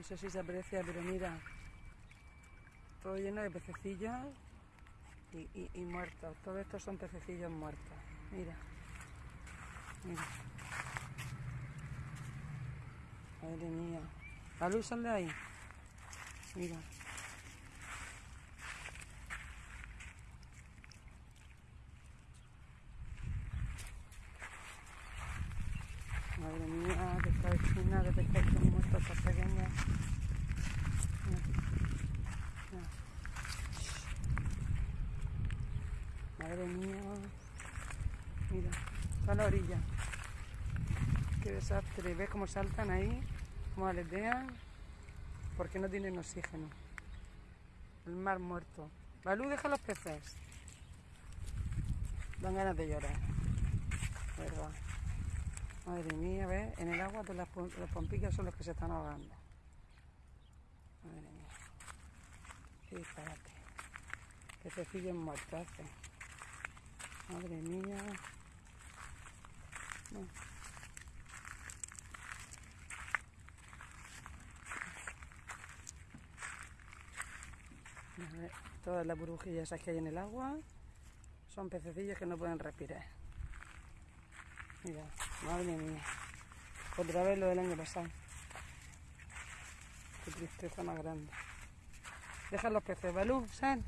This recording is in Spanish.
No sé si se aprecia, pero mira. Todo lleno de pececillos y, y- muertos. Todos estos son pececillos muertos. Mira. Mira. Madre mía. La luz sale de ahí. Mira. Madre mía, que está vecina de peces muertos, estos pequeños. Mira. Mira. Madre mía. Mira, está la orilla. Qué desastre. ¿Ves cómo saltan ahí? Cómo aletean. Porque no tienen oxígeno. El mar muerto. Balú, deja los peces. Dan ganas de llorar. ¿Verdad? Madre mía, ¿ves? En el agua las, pom- las pompicas son los que se están ahogando. Madre mía. Qué disparate. Pececillos muertos hace. Madre mía. Todas las burbujillas esas que hay en el agua son pececillos que no pueden respirar. Mira, madre mía. Otra vez lo del año pasado. Qué tristeza más grande. Deja los peces, Balú, sal.